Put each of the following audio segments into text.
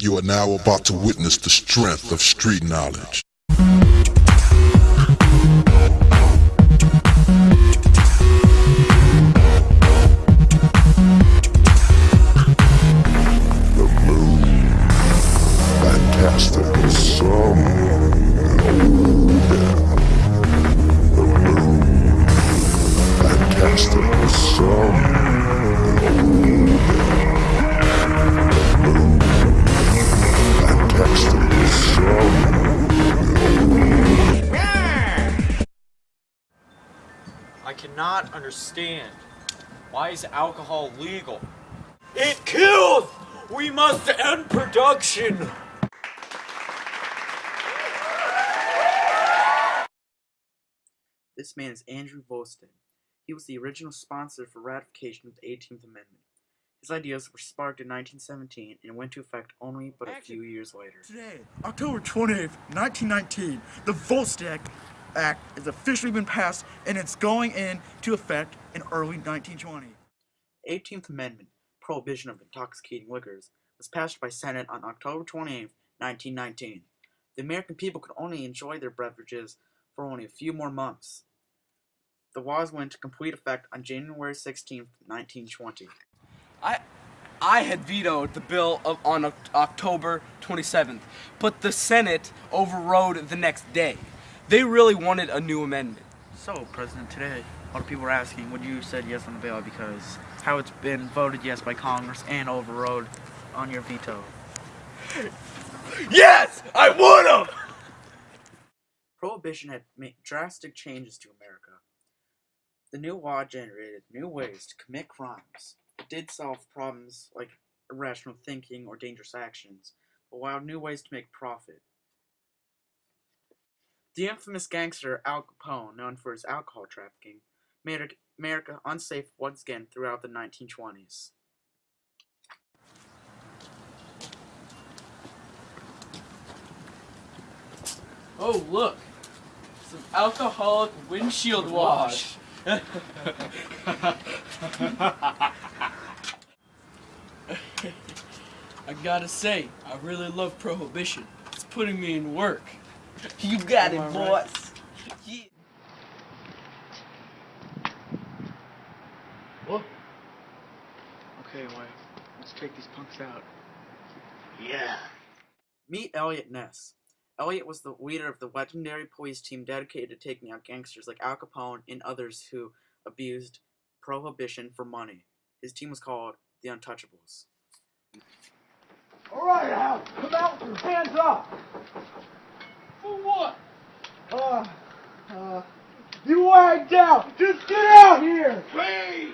You are now about to witness the strength of street knowledge. Cannot understand. Why is alcohol legal? It kills! We must end production! This man is Andrew Volstead. He was the original sponsor for ratification of the 18th Amendment. His ideas were sparked in 1917 and went to effect only but a few years later. Today, October 28th, 1919, the Volstead Act has officially been passed and it's going into effect in early 1920. 18th Amendment, prohibition of intoxicating liquors, was passed by Senate on October 28, 1919. The American people could only enjoy their beverages for only a few more months. The laws went into complete effect on January 16, 1920. I I had vetoed the bill of, on Oc- October 27th, but the Senate overrode the next day. They really wanted a new amendment. So, President, today, a lot of people are asking would you said yes on the bill because how it's been voted yes by Congress and overrode on your veto. Yes! I would've! Prohibition had made drastic changes to America. The new law generated new ways to commit crimes. It did solve problems like irrational thinking or dangerous actions, but allowed new ways to make profit. The infamous gangster Al Capone, known for his alcohol trafficking, made America unsafe once again throughout the 1920s. Oh, look. Some alcoholic windshield wash. I gotta say, I really love prohibition. It's putting me in work. You got it, boys. Yeah. Whoa. Okay, wife, let's take these punks out. Yeah. Meet Eliot Ness. Elliot was the leader of the legendary police team dedicated to taking out gangsters like Al Capone and others who abused prohibition for money. His team was called the Untouchables. All right, Al, come out with your hands up. For what? Uh, uh, you lying down. Just get out here. Please!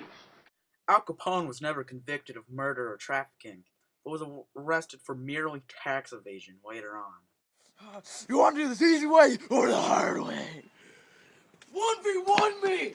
Al Capone was never convicted of murder or trafficking, but was arrested for merely tax evasion later on. You want to do this easy way or the hard way? 1v1 me!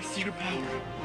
I see your power.